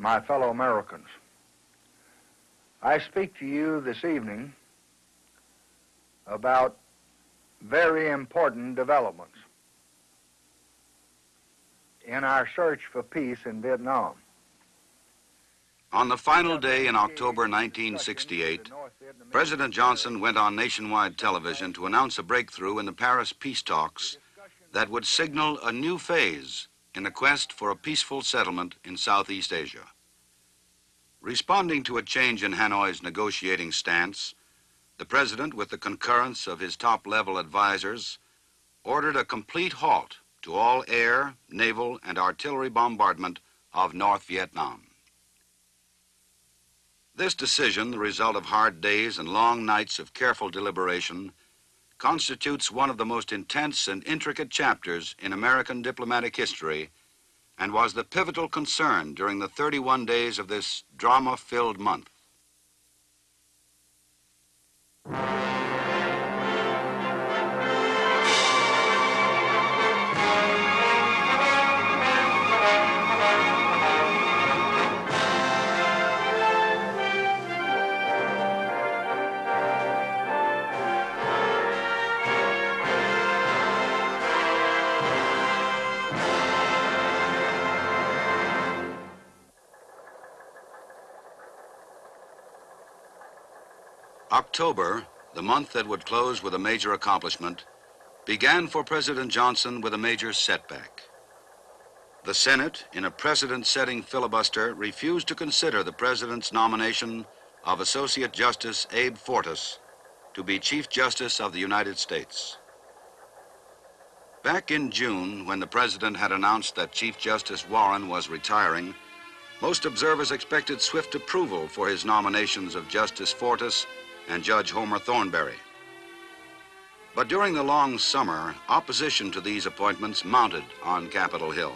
My fellow Americans. I speak to you this evening about very important developments in our search for peace in Vietnam. On the final day in October 1968, President Johnson went on nationwide television to announce a breakthrough in the Paris peace talks that would signal a new phase in the quest for a peaceful settlement in Southeast Asia. Responding to a change in Hanoi's negotiating stance, the President, with the concurrence of his top-level advisors, ordered a complete halt to all air, naval, and artillery bombardment of North Vietnam. This decision, the result of hard days and long nights of careful deliberation, constitutes one of the most intense and intricate chapters in American diplomatic history and was the pivotal concern during the 31 days of this drama-filled month. October, the month that would close with a major accomplishment, began for President Johnson with a major setback. The Senate, in a precedent-setting filibuster, refused to consider the President's nomination of Associate Justice Abe Fortas to be Chief Justice of the United States. Back in June, when the President had announced that Chief Justice Warren was retiring, most observers expected swift approval for his nominations of Justice Fortas and Judge Homer Thornberry. But during the long summer, opposition to these appointments mounted on Capitol Hill.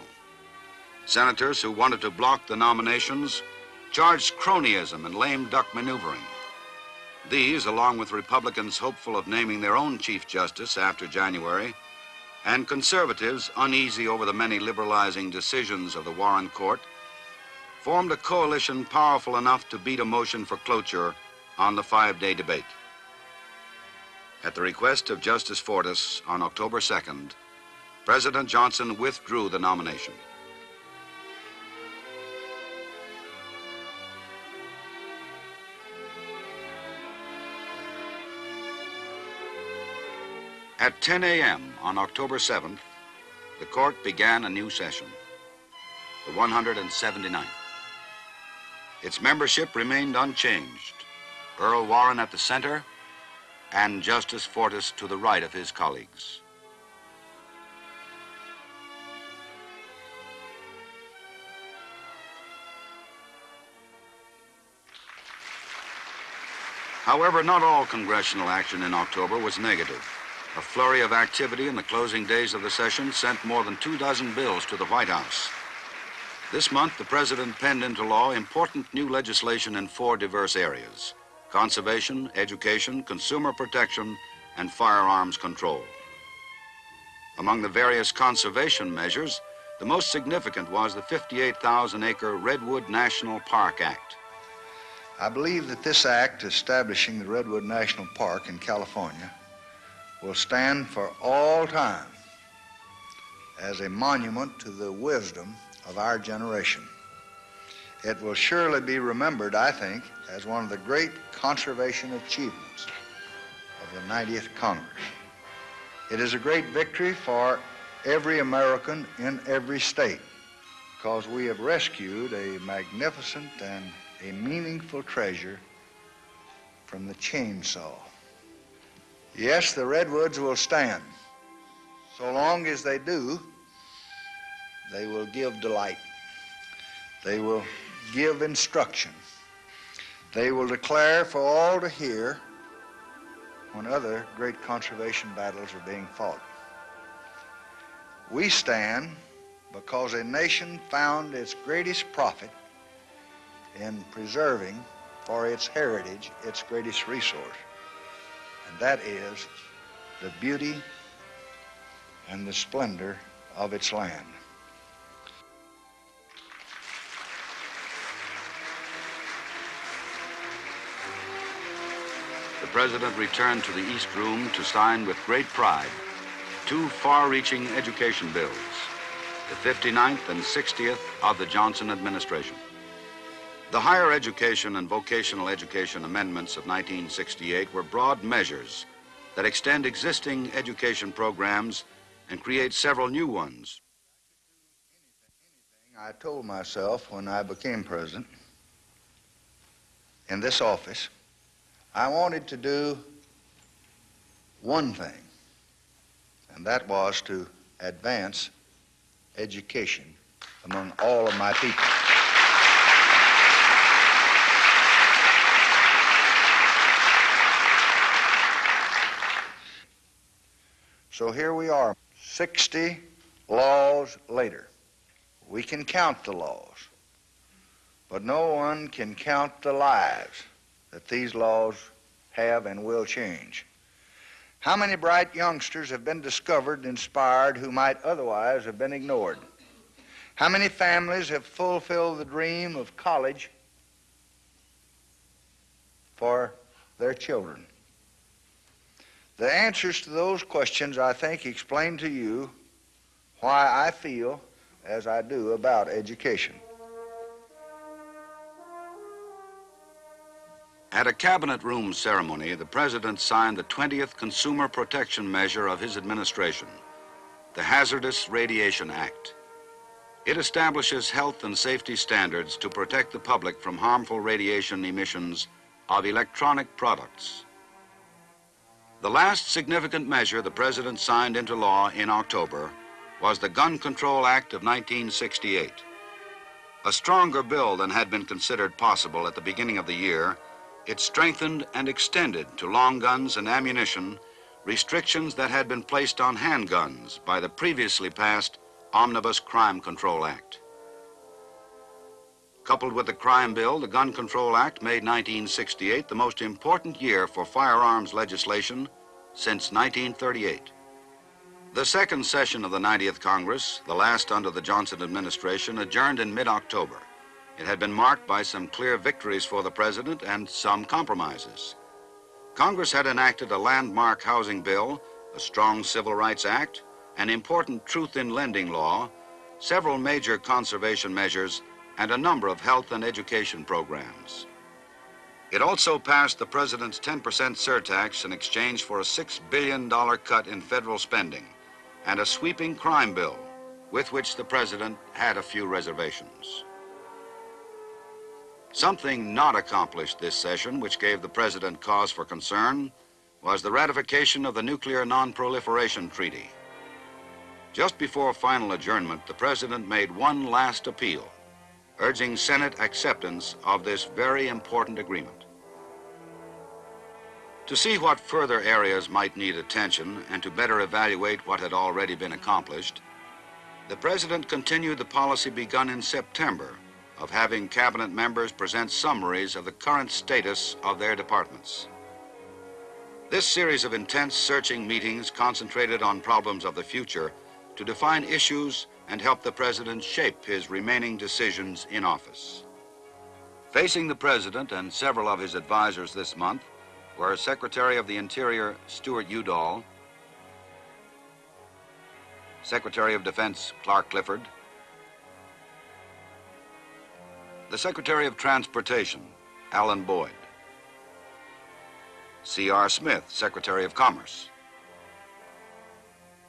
Senators who wanted to block the nominations charged cronyism and lame duck maneuvering. These, along with Republicans hopeful of naming their own Chief Justice after January, and conservatives uneasy over the many liberalizing decisions of the Warren Court, formed a coalition powerful enough to beat a motion for cloture on the five-day debate. At the request of Justice Fortas on October 2nd, President Johnson withdrew the nomination. At 10 a.m. on October 7th, the court began a new session, the 179th. Its membership remained unchanged. Earl Warren at the center, and Justice Fortas to the right of his colleagues. However, not all congressional action in October was negative. A flurry of activity in the closing days of the session sent more than two dozen bills to the White House. This month, the president penned into law important new legislation in four diverse areas conservation, education, consumer protection, and firearms control. Among the various conservation measures, the most significant was the 58,000-acre Redwood National Park Act. I believe that this act establishing the Redwood National Park in California will stand for all time as a monument to the wisdom of our generation. It will surely be remembered, I think, as one of the great conservation achievements of the 90th Congress. It is a great victory for every American in every state because we have rescued a magnificent and a meaningful treasure from the chainsaw. Yes, the redwoods will stand. So long as they do, they will give delight. They will give instruction. They will declare for all to hear when other great conservation battles are being fought. We stand because a nation found its greatest profit in preserving for its heritage its greatest resource, and that is the beauty and the splendor of its land. President returned to the East Room to sign with great pride two far-reaching education bills, the 59th and 60th of the Johnson administration. The Higher Education and Vocational Education Amendments of 1968 were broad measures that extend existing education programs and create several new ones. I told myself when I became president in this office, I wanted to do one thing, and that was to advance education among all of my people. So here we are, 60 laws later. We can count the laws, but no one can count the lives that these laws have and will change. How many bright youngsters have been discovered and inspired who might otherwise have been ignored? How many families have fulfilled the dream of college for their children? The answers to those questions, I think, explain to you why I feel as I do about education. At a cabinet room ceremony, the president signed the 20th consumer protection measure of his administration, the Hazardous Radiation Act. It establishes health and safety standards to protect the public from harmful radiation emissions of electronic products. The last significant measure the president signed into law in October was the Gun Control Act of 1968. A stronger bill than had been considered possible at the beginning of the year, it strengthened and extended to long guns and ammunition restrictions that had been placed on handguns by the previously passed Omnibus Crime Control Act. Coupled with the crime bill, the Gun Control Act made 1968 the most important year for firearms legislation since 1938. The second session of the 90th Congress, the last under the Johnson administration, adjourned in mid-October. It had been marked by some clear victories for the president and some compromises. Congress had enacted a landmark housing bill, a strong Civil Rights Act, an important truth in lending law, several major conservation measures, and a number of health and education programs. It also passed the president's 10% surtax in exchange for a $6 billion cut in federal spending and a sweeping crime bill with which the president had a few reservations. Something not accomplished this session, which gave the president cause for concern, was the ratification of the Nuclear Non-Proliferation Treaty. Just before final adjournment, the president made one last appeal urging Senate acceptance of this very important agreement. To see what further areas might need attention and to better evaluate what had already been accomplished, the President continued the policy begun in September of having cabinet members present summaries of the current status of their departments. This series of intense searching meetings concentrated on problems of the future to define issues and help the president shape his remaining decisions in office. Facing the president and several of his advisors this month were Secretary of the Interior Stuart Udall, Secretary of Defense Clark Clifford, the Secretary of Transportation Alan Boyd, C.R. Smith, Secretary of Commerce,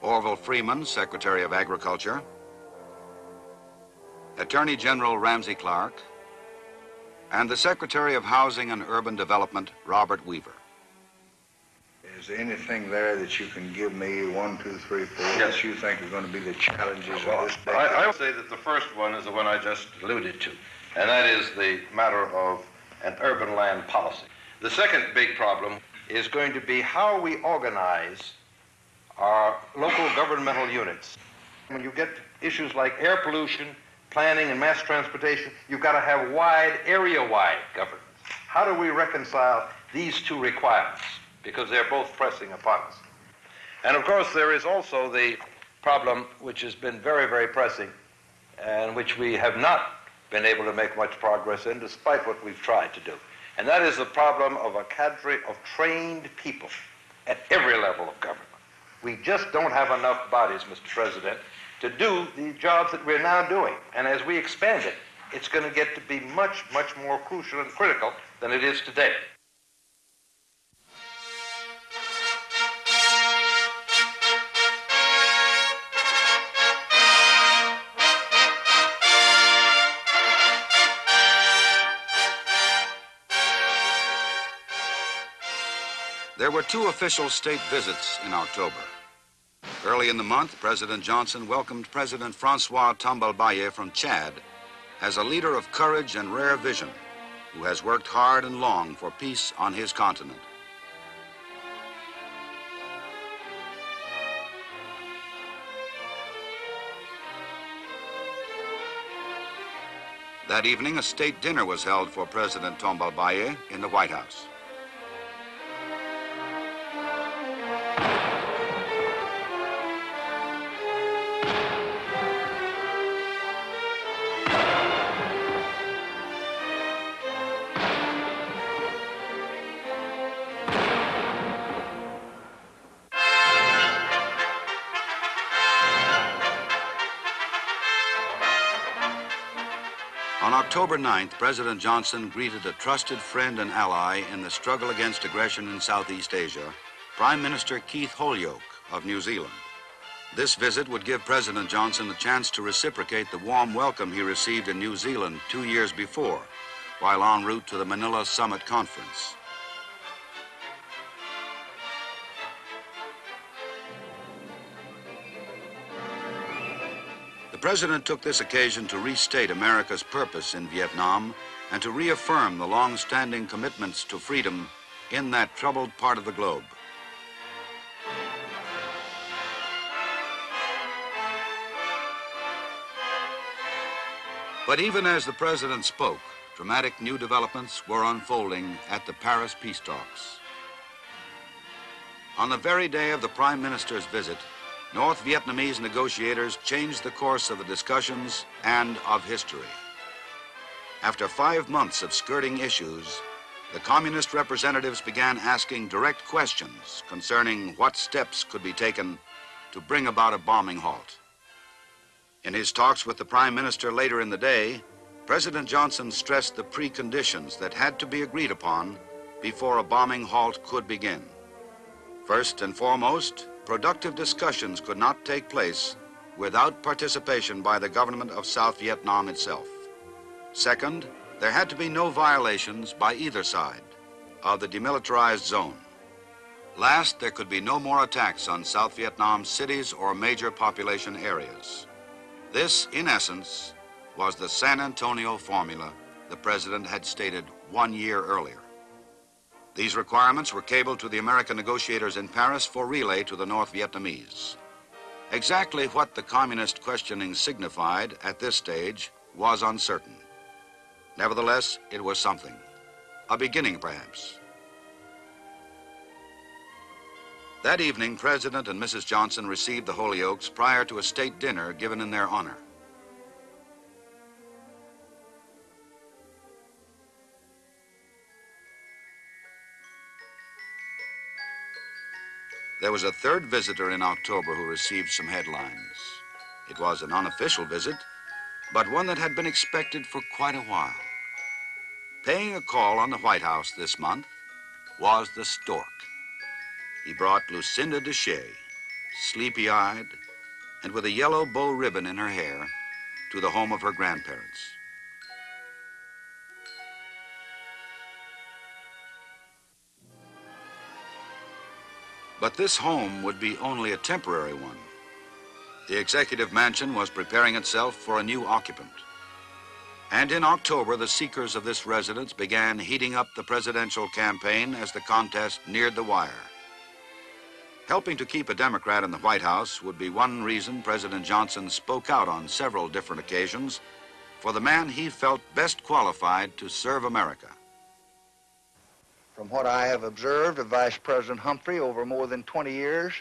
Orville Freeman, Secretary of Agriculture, Attorney General Ramsey Clark, and the Secretary of Housing and Urban Development, Robert Weaver. Is there anything there that you can give me, one, two, three, four, Yes. that you think are going to be the challenges Well, of this I. I would say that the first one is the one I just alluded to, and that is the matter of an urban land policy. The second big problem is going to be how we organize our local governmental units. When you get issues like air pollution, planning, and mass transportation, you've got to have wide, area-wide governance. How do we reconcile these two requirements? Because they're both pressing upon us. And of course, there is also the problem which has been very, very pressing and which we have not been able to make much progress in despite what we've tried to do. And that is the problem of a cadre of trained people at every level of government. We just don't have enough bodies, Mr. President, to do the jobs that we're now doing. And as we expand it, it's going to get to be much, much more crucial and critical than it is today. There were two official state visits in October. Early in the month, President Johnson welcomed President Francois Tombalbaye from Chad as a leader of courage and rare vision who has worked hard and long for peace on his continent. That evening, a state dinner was held for President Tombalbaye in the White House. 9th, President Johnson greeted a trusted friend and ally in the struggle against aggression in Southeast Asia, Prime Minister Keith Holyoake of New Zealand. This visit would give President Johnson a chance to reciprocate the warm welcome he received in New Zealand two years before, while en route to the Manila Summit Conference. The president took this occasion to restate America's purpose in Vietnam and to reaffirm the long-standing commitments to freedom in that troubled part of the globe. But even as the president spoke, dramatic new developments were unfolding at the Paris peace talks. On the very day of the prime minister's visit, North Vietnamese negotiators changed the course of the discussions and of history. After five months of skirting issues, the communist representatives began asking direct questions concerning what steps could be taken to bring about a bombing halt. In his talks with the Prime Minister later in the day, President Johnson stressed the preconditions that had to be agreed upon before a bombing halt could begin. First and foremost, productive discussions could not take place without participation by the government of South Vietnam itself. Second, there had to be no violations by either side of the demilitarized zone. Last, there could be no more attacks on South Vietnam's cities or major population areas. This, in essence, was the San Antonio formula the president had stated one year earlier. These requirements were cabled to the American negotiators in Paris for relay to the North Vietnamese. Exactly what the communist questioning signified at this stage was uncertain. Nevertheless, it was something. A beginning, perhaps. That evening, President and Mrs. Johnson received the Holyoakes prior to a state dinner given in their honor. There was a third visitor in October who received some headlines. It was an unofficial visit, but one that had been expected for quite a while. Paying a call on the White House this month was the stork. He brought Lucinda Desha, sleepy-eyed and with a yellow bow ribbon in her hair, to the home of her grandparents. But this home would be only a temporary one. The executive mansion was preparing itself for a new occupant. And in October, the seekers of this residence began heating up the presidential campaign as the contest neared the wire. Helping to keep a Democrat in the White House would be one reason President Johnson spoke out on several different occasions for the man he felt best qualified to serve America. From what I have observed of Vice President Humphrey over more than 20 years,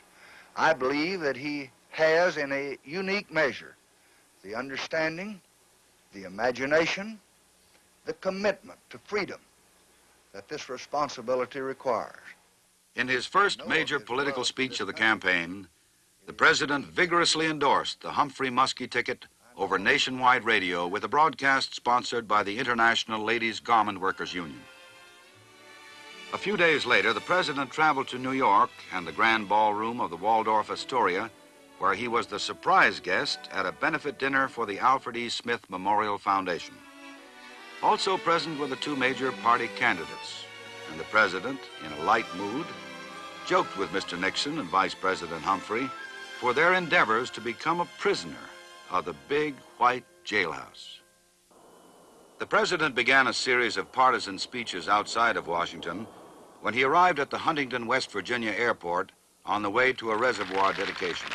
I believe that he has, in a unique measure, the understanding, the imagination, the commitment to freedom that this responsibility requires. In his first major political speech of the campaign, the president vigorously endorsed the Humphrey Muskie ticket over nationwide radio with a broadcast sponsored by the International Ladies Garment Workers Union. A few days later, the president traveled to New York and the grand ballroom of the Waldorf Astoria, where he was the surprise guest at a benefit dinner for the Alfred E. Smith Memorial Foundation. Also present were the two major party candidates, and the president, in a light mood, joked with Mr. Nixon and Vice President Humphrey for their endeavors to become a prisoner of the big white jailhouse. The president began a series of partisan speeches outside of Washington when he arrived at the Huntington, West Virginia airport on the way to a reservoir dedication.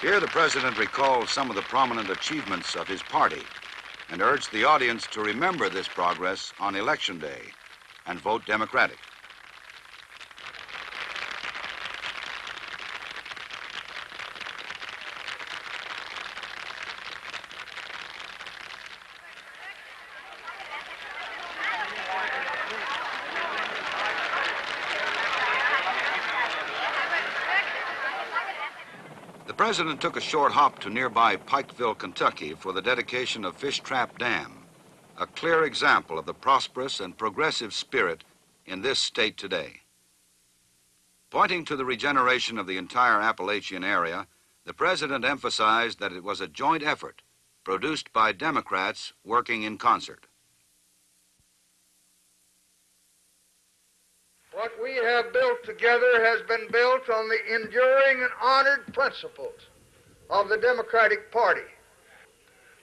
Here, the president recalled some of the prominent achievements of his party and urged the audience to remember this progress on Election Day and vote Democratic. President took a short hop to nearby Pikeville, Kentucky for the dedication of Fish Trap Dam, a clear example of the prosperous and progressive spirit in this state today. Pointing to the regeneration of the entire Appalachian area, the president emphasized that it was a joint effort produced by Democrats working in concert. What we have built together has been built on the enduring and honored principles of the Democratic Party.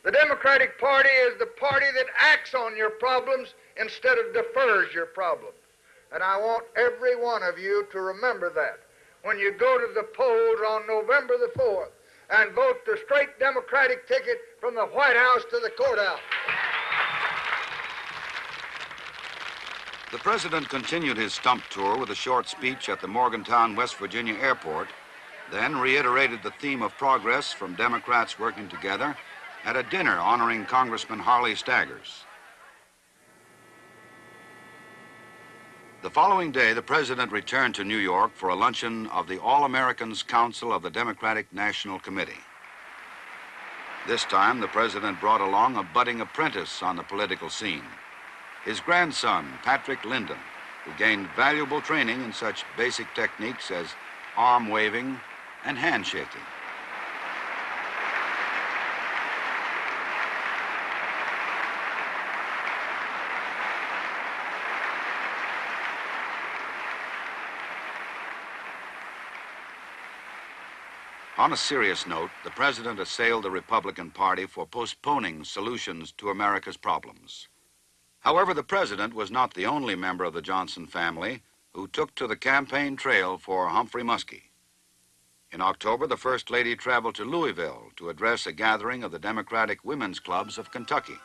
The Democratic Party is the party that acts on your problems instead of defers your problems. And I want every one of you to remember that when you go to the polls on November the 4th and vote the straight Democratic ticket from the White House to the courthouse. The president continued his stump tour with a short speech at the Morgantown, West Virginia airport, then reiterated the theme of progress from Democrats working together at a dinner honoring Congressman Harley Staggers. The following day, the president returned to New York for a luncheon of the All Americans Council of the Democratic National Committee. This time, the president brought along a budding apprentice on the political scene his grandson, Patrick Lyndon, who gained valuable training in such basic techniques as arm waving and handshaking. On a serious note, the president assailed the Republican Party for postponing solutions to America's problems. However, the president was not the only member of the Johnson family who took to the campaign trail for Humphrey Muskie. In October, the First Lady traveled to Louisville to address a gathering of the Democratic Women's Clubs of Kentucky.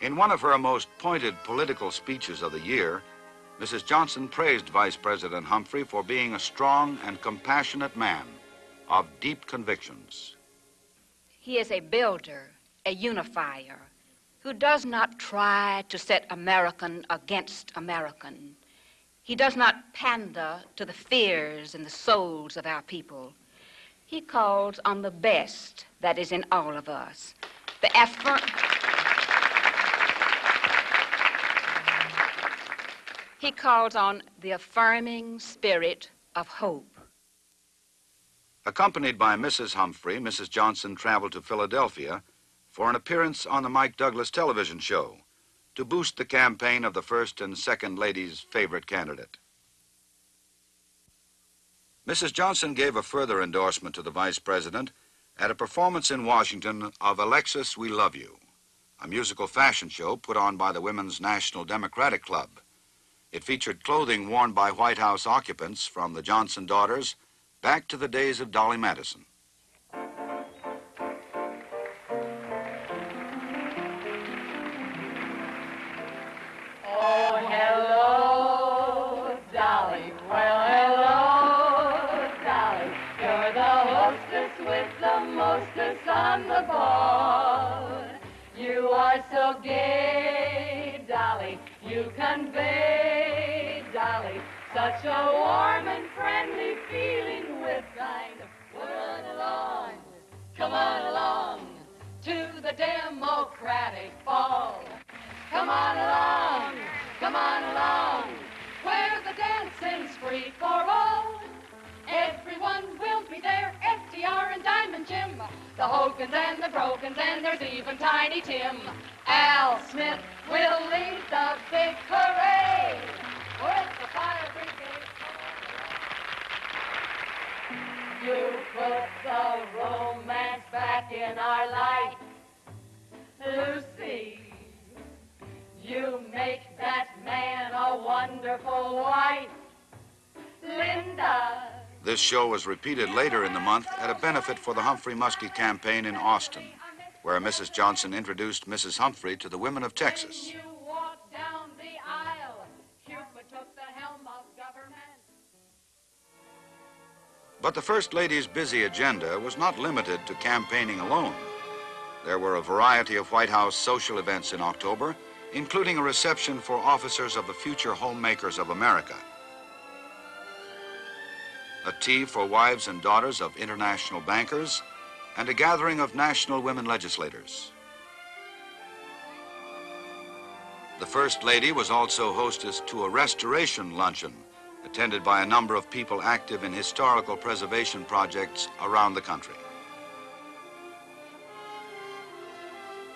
In one of her most pointed political speeches of the year, Mrs. Johnson praised Vice President Humphrey for being a strong and compassionate man of deep convictions. He is a builder, a unifier, who does not try to set American against American. He does not pander to the fears and the souls of our people. He calls on the best that is in all of us. The effort. He calls on the affirming spirit of hope. Accompanied by Mrs. Humphrey, Mrs. Johnson traveled to Philadelphia for an appearance on the Mike Douglas television show to boost the campaign of the first and second lady's favorite candidate. Mrs. Johnson gave a further endorsement to the vice president at a performance in Washington of Alexis, We Love You, a musical fashion show put on by the Women's National Democratic Club. It featured clothing worn by White House occupants from the Johnson daughters back to the days of Dolly Madison. gay, Dolly. You convey, Dolly, such a warm and friendly feeling with thine. We're on along, come on along to the Democratic ball. Come on along, come on along, where the dancing's free for all. Everyone will be there, FDR and Diamond Jim, the Hogans and the Brokens, and there's even Tiny Tim. Al Smith will lead the big parade with the fire brigade. You put the romance back in our life, Lucy. You make that man a wonderful wife, Linda. This show was repeated later in the month at a benefit for the Humphrey Muskie campaign in Austin, where Mrs. Johnson introduced Mrs. Humphrey to the women of Texas. You walk down the aisle, Cupid took the helm of government. But the First Lady's busy agenda was not limited to campaigning alone. There were a variety of White House social events in October, including a reception for officers of the future homemakers of America, a tea for wives and daughters of international bankers, and a gathering of national women legislators. The First Lady was also hostess to a restoration luncheon attended by a number of people active in historical preservation projects around the country.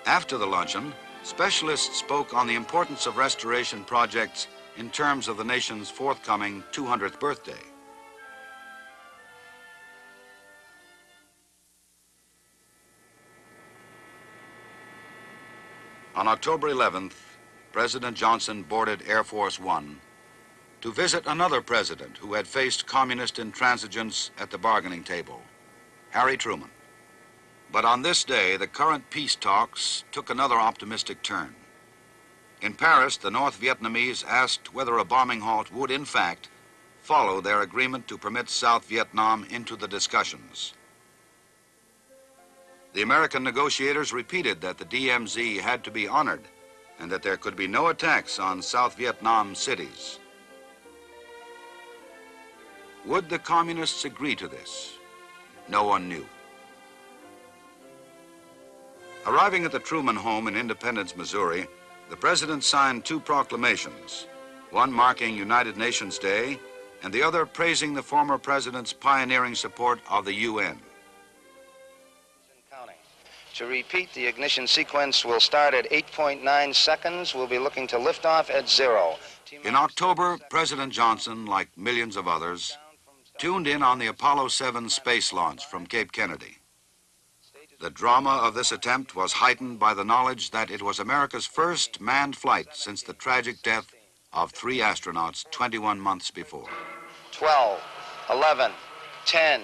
After the luncheon, specialists spoke on the importance of restoration projects in terms of the nation's forthcoming 200th birthday. On October 11th, President Johnson boarded Air Force One to visit another president who had faced communist intransigence at the bargaining table, Harry Truman. But on this day, the current peace talks took another optimistic turn. In Paris, the North Vietnamese asked whether a bombing halt would, in fact, follow their agreement to permit South Vietnam into the discussions. The American negotiators repeated that the DMZ had to be honored and that there could be no attacks on South Vietnam cities. Would the communists agree to this? No one knew. Arriving at the Truman home in Independence, Missouri, the president signed two proclamations, one marking United Nations Day and the other praising the former president's pioneering support of the UN. To repeat, the ignition sequence will start at 8.9 seconds. We'll be looking to lift off at zero. In October, President Johnson, like millions of others, tuned in on the Apollo 7 space launch from Cape Kennedy. The drama of this attempt was heightened by the knowledge that it was America's first manned flight since the tragic death of three astronauts 21 months before. 12, 11, 10,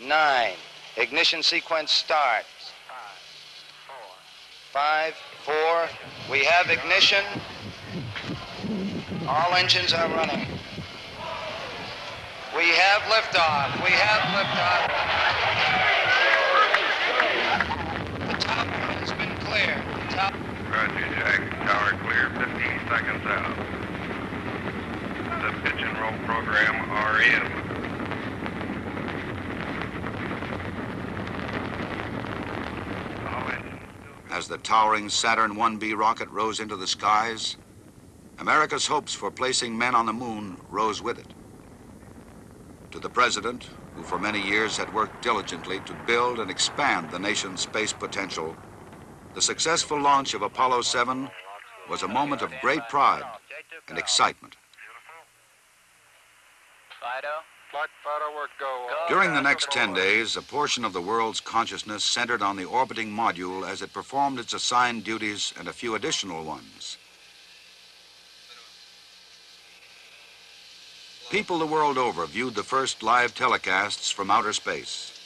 9. Ignition sequence start. Five, four. We have ignition. All engines are running. We have liftoff. We have liftoff. The top has been cleared. The top. Roger, Jack. Tower clear 15 seconds out. The pitch and roll program are in. All engines still As the towering Saturn 1B rocket rose into the skies, America's hopes for placing men on the moon rose with it. To the president, who for many years had worked diligently to build and expand the nation's space potential, the successful launch of Apollo 7 was a moment of great pride and excitement. Fido. During the next 10 days, a portion of the world's consciousness centered on the orbiting module as it performed its assigned duties and a few additional ones. People the world over viewed the first live telecasts from outer space.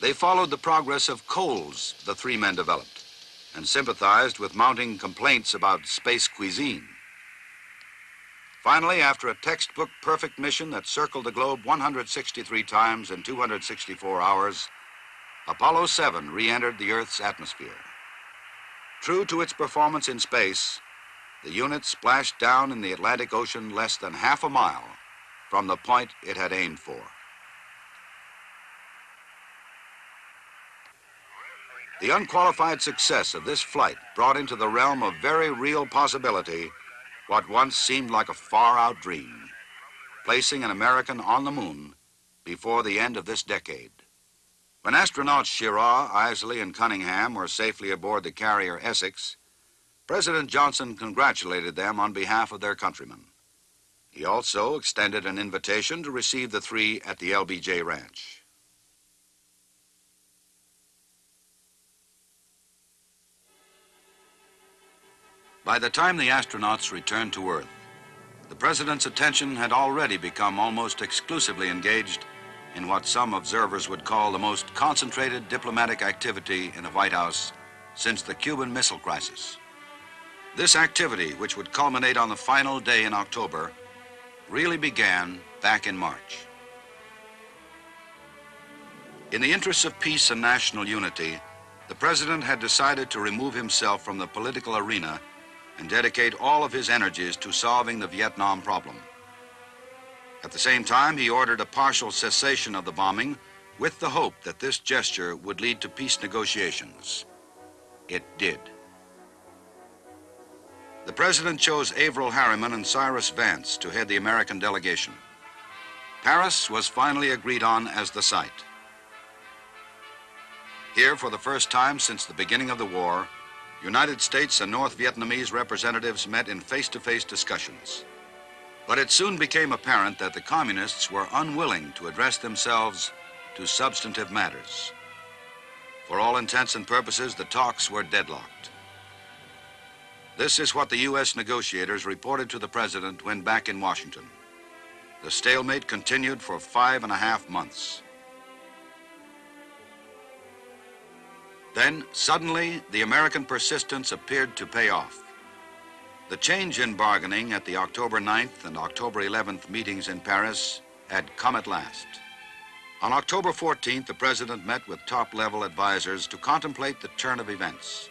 They followed the progress of coals the three men developed and sympathized with mounting complaints about space cuisine. Finally, after a textbook perfect mission that circled the globe 163 times in 264 hours, Apollo 7 re-entered the Earth's atmosphere. True to its performance in space, the unit splashed down in the Atlantic Ocean less than half a mile from the point it had aimed for. The unqualified success of this flight brought into the realm of very real possibility what once seemed like a far out dream, placing an American on the moon before the end of this decade. When astronauts Schirra, Eisele, and Cunningham were safely aboard the carrier Essex, President Johnson congratulated them on behalf of their countrymen. He also extended an invitation to receive the three at the LBJ Ranch. By the time the astronauts returned to Earth, the President's attention had already become almost exclusively engaged in what some observers would call the most concentrated diplomatic activity in the White House since the Cuban Missile Crisis. This activity, which would culminate on the final day in October, really began back in March. In the interests of peace and national unity, the President had decided to remove himself from the political arena and dedicate all of his energies to solving the Vietnam problem. At the same time, he ordered a partial cessation of the bombing with the hope that this gesture would lead to peace negotiations. It did. The President chose Averell Harriman and Cyrus Vance to head the American delegation. Paris was finally agreed on as the site. Here, for the first time since the beginning of the war, United States and North Vietnamese representatives met in face-to-face discussions. But it soon became apparent that the communists were unwilling to address themselves to substantive matters. For all intents and purposes, the talks were deadlocked. This is what the U.S. negotiators reported to the president when back in Washington. The stalemate continued for five and a half months. Then, suddenly, the American persistence appeared to pay off. The change in bargaining at the October 9th and October 11th meetings in Paris had come at last. On October 14th, the president met with top-level advisors to contemplate the turn of events.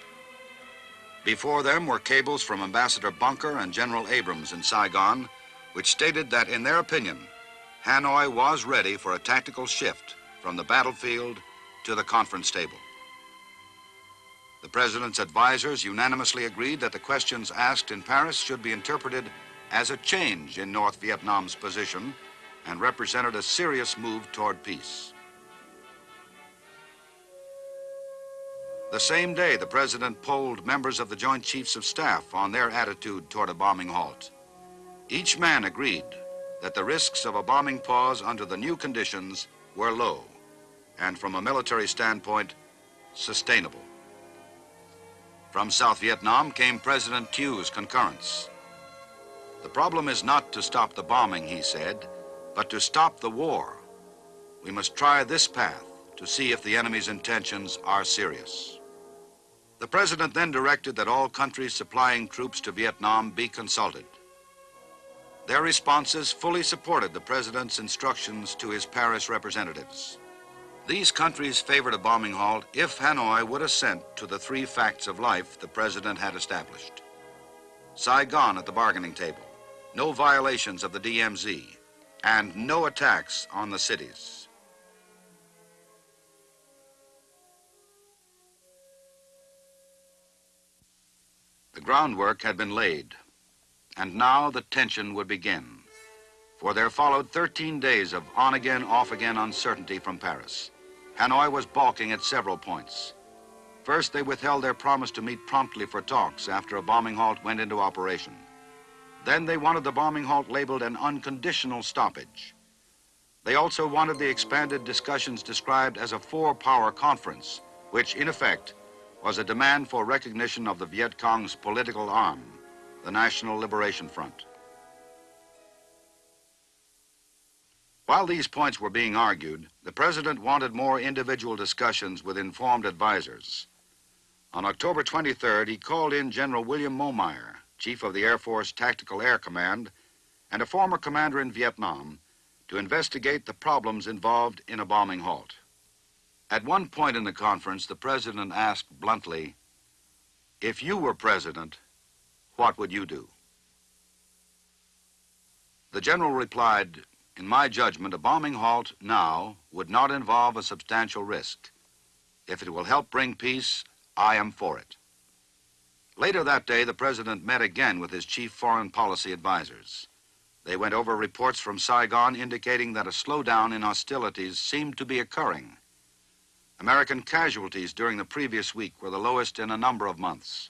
Before them were cables from Ambassador Bunker and General Abrams in Saigon, which stated that, in their opinion, Hanoi was ready for a tactical shift from the battlefield to the conference table. The president's advisors unanimously agreed that the questions asked in Paris should be interpreted as a change in North Vietnam's position and represented a serious move toward peace. The same day, the president polled members of the Joint Chiefs of Staff on their attitude toward a bombing halt. Each man agreed that the risks of a bombing pause under the new conditions were low and from a military standpoint, sustainable. From South Vietnam came President Thieu's concurrence. The problem is not to stop the bombing, he said, but to stop the war. We must try this path to see if the enemy's intentions are serious. The president then directed that all countries supplying troops to Vietnam be consulted. Their responses fully supported the president's instructions to his Paris representatives. These countries favored a bombing halt if Hanoi would assent to the three facts of life the president had established. Saigon at the bargaining table, no violations of the DMZ, and no attacks on the cities. The groundwork had been laid, and now the tension would begin. For there followed 13 days of on-again, off-again uncertainty from Paris. Hanoi was balking at several points. First, they withheld their promise to meet promptly for talks after a bombing halt went into operation. Then they wanted the bombing halt labeled an unconditional stoppage. They also wanted the expanded discussions described as a four-power conference, which in effect was a demand for recognition of the Viet Cong's political arm, the National Liberation Front. While these points were being argued, the president wanted more individual discussions with informed advisors. On October 23rd, he called in General William Momyer, chief of the Air Force Tactical Air Command and a former commander in Vietnam, to investigate the problems involved in a bombing halt. At one point in the conference, the president asked bluntly, if you were president, what would you do? The general replied, in my judgment, a bombing halt now would not involve a substantial risk. If it will help bring peace, I am for it. Later that day, the president met again with his chief foreign policy advisors. They went over reports from Saigon indicating that a slowdown in hostilities seemed to be occurring. American casualties during the previous week were the lowest in a number of months.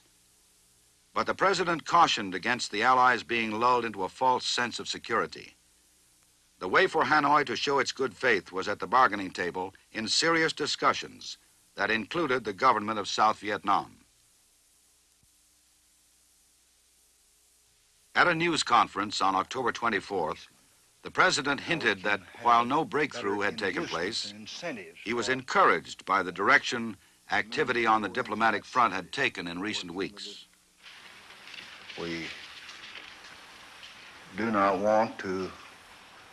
But the president cautioned against the Allies being lulled into a false sense of security. The way for Hanoi to show its good faith was at the bargaining table in serious discussions that included the government of South Vietnam. At a news conference on October 24th, the president hinted that while no breakthrough had taken place, he was encouraged by the direction activity on the diplomatic front had taken in recent weeks. We do not want to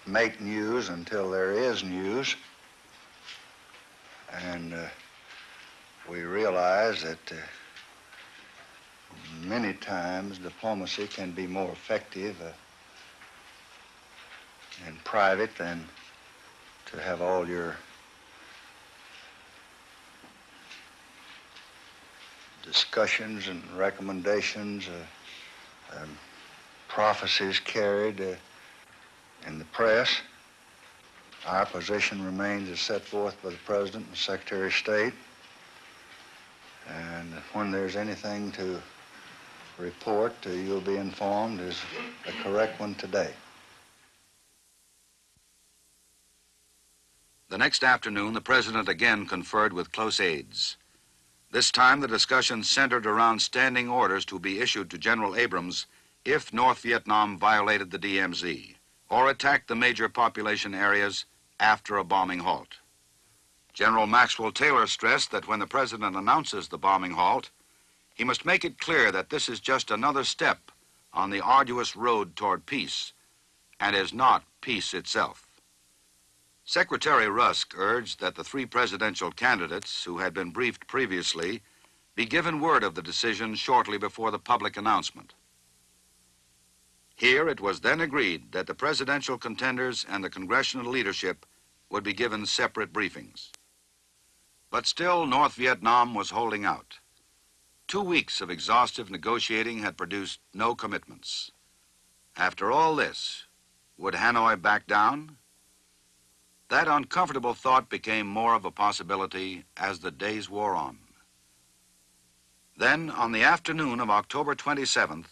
make news until there is news. And uh, we realize that uh, many times diplomacy can be more effective uh, in private than to have all your discussions and recommendations, uh, prophecies carried uh, in the press. Our position remains as set forth by the President and Secretary of State. And when there's anything to report, uh, you'll be informed is the correct one today. The next afternoon, the president again conferred with close aides. This time, the discussion centered around standing orders to be issued to General Abrams if North Vietnam violated the DMZ or attack the major population areas after a bombing halt. General Maxwell Taylor stressed that when the president announces the bombing halt, he must make it clear that this is just another step on the arduous road toward peace and is not peace itself. Secretary Rusk urged that the three presidential candidates who had been briefed previously be given word of the decision shortly before the public announcement. Here it was then agreed that the presidential contenders and the congressional leadership would be given separate briefings. But still, North Vietnam was holding out. Two weeks of exhaustive negotiating had produced no commitments. After all this, would Hanoi back down? That uncomfortable thought became more of a possibility as the days wore on. Then, on the afternoon of October 27th,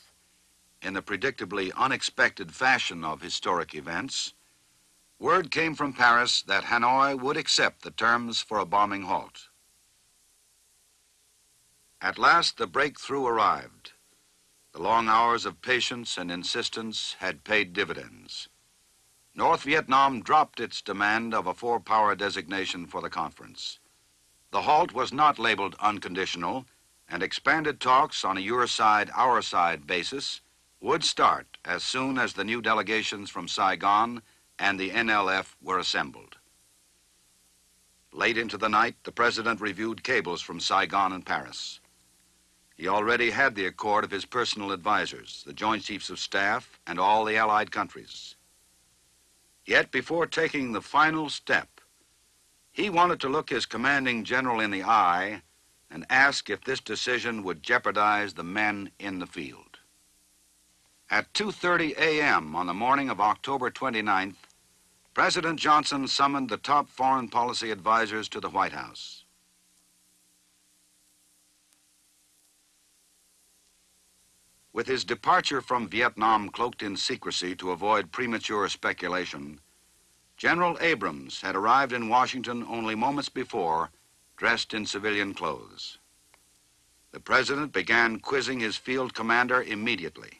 in the predictably unexpected fashion of historic events, word came from Paris that Hanoi would accept the terms for a bombing halt. At last, the breakthrough arrived. The long hours of patience and insistence had paid dividends. North Vietnam dropped its demand of a four power designation for the conference. The halt was not labeled unconditional, and expanded talks on a your side, our side basis would start as soon as the new delegations from Saigon and the NLF were assembled. Late into the night, the president reviewed cables from Saigon and Paris. He already had the accord of his personal advisors, the Joint Chiefs of Staff, and all the Allied countries. Yet before taking the final step, he wanted to look his commanding general in the eye and ask if this decision would jeopardize the men in the field. At 2.30 a.m. on the morning of October 29th, President Johnson summoned the top foreign policy advisors to the White House. With his departure from Vietnam cloaked in secrecy to avoid premature speculation, General Abrams had arrived in Washington only moments before, dressed in civilian clothes. The president began quizzing his field commander immediately.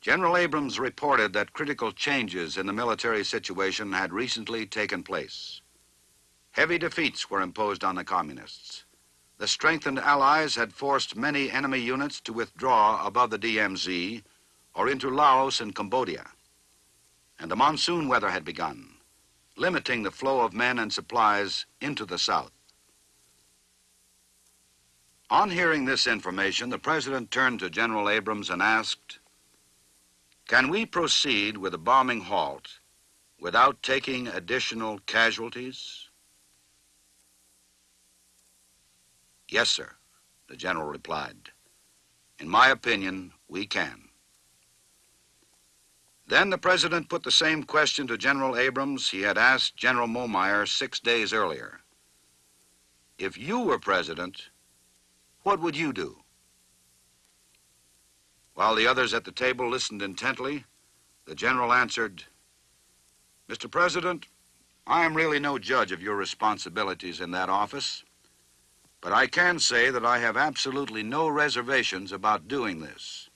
General Abrams reported that critical changes in the military situation had recently taken place. Heavy defeats were imposed on the communists. The strengthened Allies had forced many enemy units to withdraw above the DMZ or into Laos and Cambodia. And the monsoon weather had begun, limiting the flow of men and supplies into the south. On hearing this information, the president turned to General Abrams and asked, Can we proceed with a bombing halt without taking additional casualties? Yes, sir, the general replied. In my opinion, we can. Then the president put the same question to General Abrams he had asked General Momyer six days earlier. If you were president, what would you do? While the others at the table listened intently, the general answered, Mr. President, I am really no judge of your responsibilities in that office, but I can say that I have absolutely no reservations about doing this.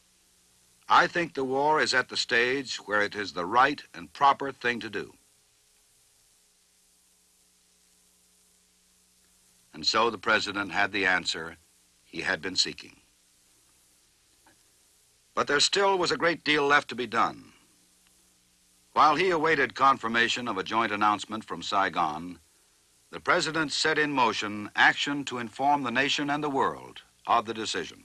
I think the war is at the stage where it is the right and proper thing to do. And so the president had the answer he had been seeking. But there still was a great deal left to be done. While he awaited confirmation of a joint announcement from Saigon, the president set in motion action to inform the nation and the world of the decision.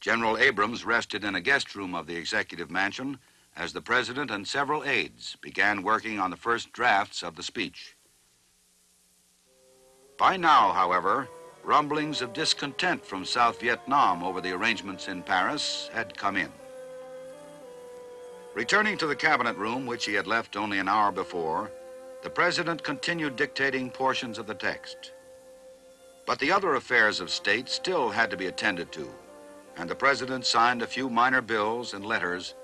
General Abrams rested in a guest room of the executive mansion as the president and several aides began working on the first drafts of the speech. By now, however, rumblings of discontent from South Vietnam over the arrangements in Paris had come in. Returning to the cabinet room, which he had left only an hour before, the president continued dictating portions of the text. But the other affairs of state still had to be attended to, and the president signed a few minor bills and letters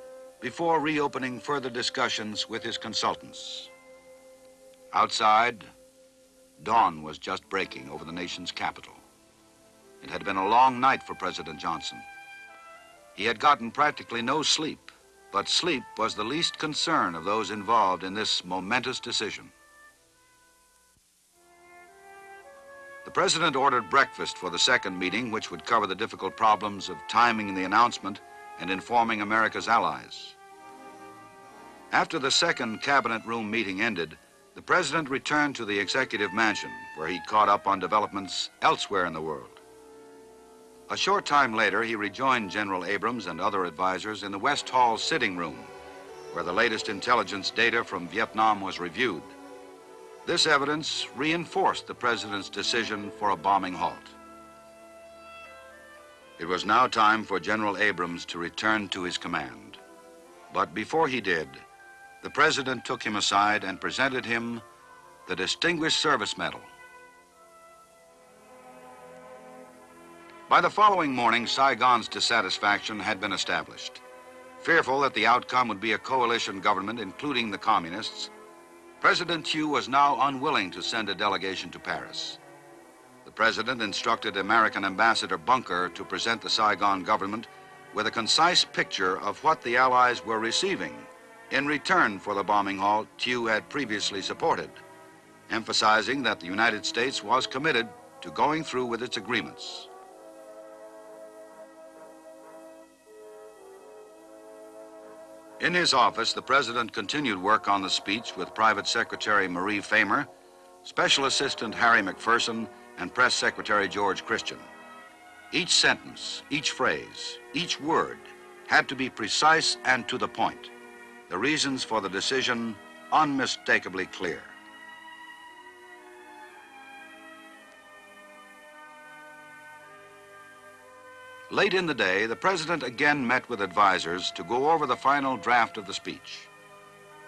before reopening further discussions with his consultants. Outside, dawn was just breaking over the nation's capital. It had been a long night for President Johnson. He had gotten practically no sleep, but sleep was the least concern of those involved in this momentous decision. The president ordered breakfast for the second meeting, which would cover the difficult problems of timing the announcement and informing America's allies. After the second cabinet room meeting ended, the president returned to the executive mansion, where he caught up on developments elsewhere in the world. A short time later, he rejoined General Abrams and other advisors in the West Hall sitting room, where the latest intelligence data from Vietnam was reviewed. This evidence reinforced the president's decision for a bombing halt. It was now time for General Abrams to return to his command. But before he did, the president took him aside and presented him the Distinguished Service Medal. By the following morning, Saigon's dissatisfaction had been established. Fearful that the outcome would be a coalition government, including the communists, President Thieu was now unwilling to send a delegation to Paris. The president instructed American Ambassador Bunker to present the Saigon government with a concise picture of what the Allies were receiving in return for the bombing halt Thieu had previously supported, emphasizing that the United States was committed to going through with its agreements. In his office, the president continued work on the speech with Private Secretary Marie Fehmer, Special Assistant Harry McPherson, and Press Secretary George Christian. Each sentence, each phrase, each word had to be precise and to the point. The reasons for the decision unmistakably clear. Late in the day, the president again met with advisors to go over the final draft of the speech.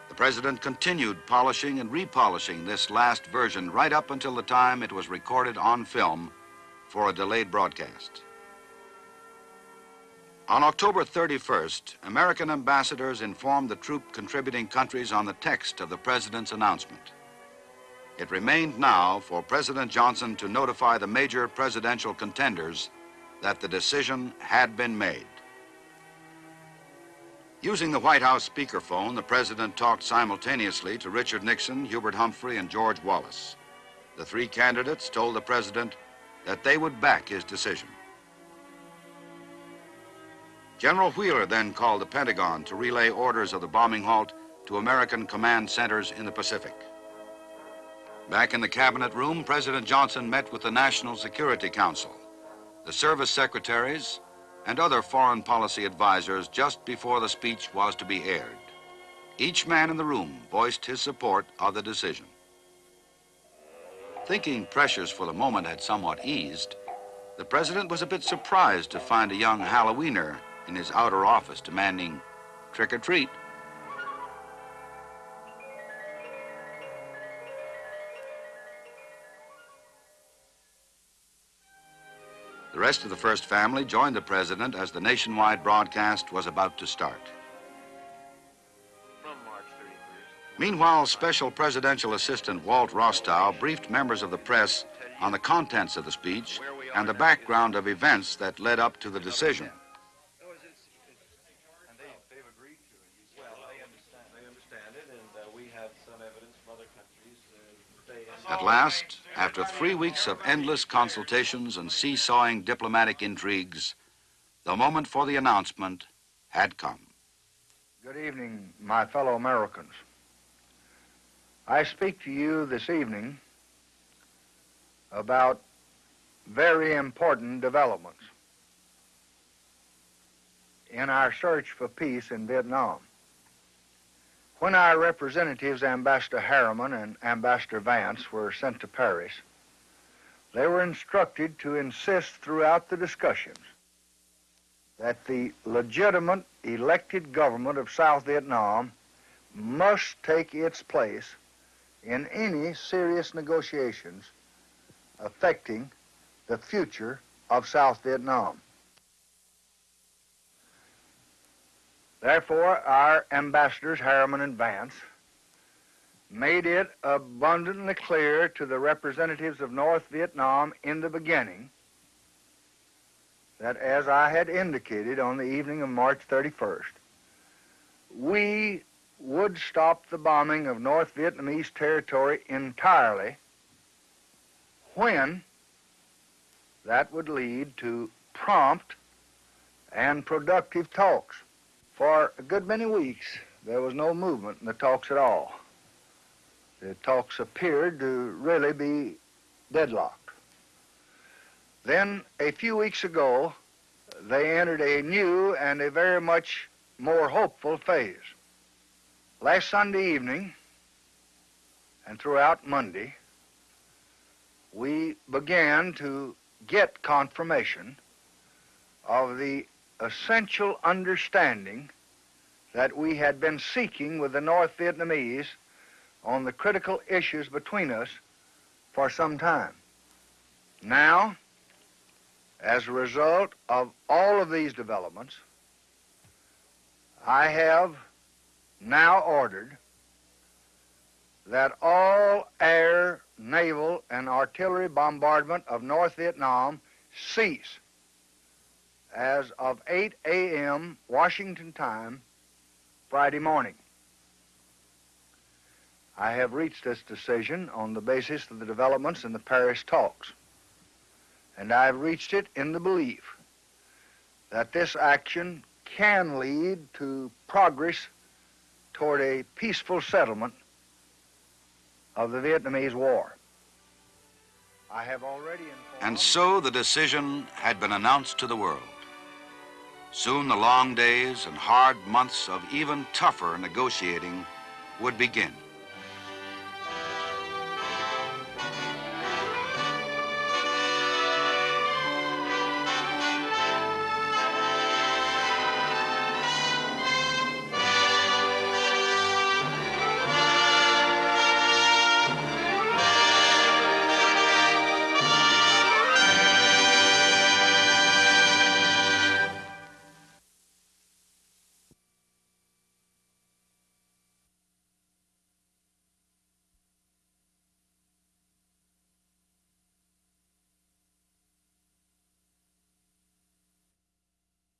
The president continued polishing and repolishing this last version right up until the time it was recorded on film for a delayed broadcast. On October 31st, American ambassadors informed the troop contributing countries on the text of the president's announcement. It remained now for President Johnson to notify the major presidential contenders that the decision had been made. Using the White House speakerphone, the president talked simultaneously to Richard Nixon, Hubert Humphrey, and George Wallace. The three candidates told the president that they would back his decision. General Wheeler then called the Pentagon to relay orders of the bombing halt to American command centers in the Pacific. Back in the cabinet room, President Johnson met with the National Security Council the service secretaries, and other foreign policy advisors just before the speech was to be aired. Each man in the room voiced his support of the decision. Thinking pressures for the moment had somewhat eased, the president was a bit surprised to find a young Halloweener in his outer office demanding trick or treat. The rest of the first family joined the president as the nationwide broadcast was about to start. Meanwhile, Special Presidential Assistant Walt Rostow briefed members of the press on the contents of the speech and the background of events that led up to the decision. And they, they've agreed to it. Well, they understand, they understand it, and uh, we have some evidence from other countries. Uh, they At last, after three weeks of endless consultations and seesawing diplomatic intrigues, the moment for the announcement had come. Good evening, my fellow Americans. I speak to you this evening about very important developments in our search for peace in Vietnam. When our representatives, Ambassador Harriman and Ambassador Vance, were sent to Paris, they were instructed to insist throughout the discussions that the legitimate elected government of South Vietnam must take its place in any serious negotiations affecting the future of South Vietnam. Therefore, our ambassadors, Harriman and Vance, made it abundantly clear to the representatives of North Vietnam in the beginning that, as I had indicated on the evening of March 31st, we would stop the bombing of North Vietnamese territory entirely when that would lead to prompt and productive talks. For a good many weeks, there was no movement in the talks at all. The talks appeared to really be deadlocked. Then, a few weeks ago, they entered a new and a very much more hopeful phase. Last Sunday evening and throughout Monday, we began to get confirmation of the essential understanding that we had been seeking with the North Vietnamese on the critical issues between us for some time. Now, as a result of all of these developments, I have now ordered that all air, naval, and artillery bombardment of North Vietnam cease as of 8 a.m. Washington time Friday morning. I have reached this decision on the basis of the developments in the Paris talks, and I have reached it in the belief that this action can lead to progress toward a peaceful settlement of the Vietnamese War. I have already. And so the decision had been announced to the world. Soon the long days and hard months of even tougher negotiating would begin.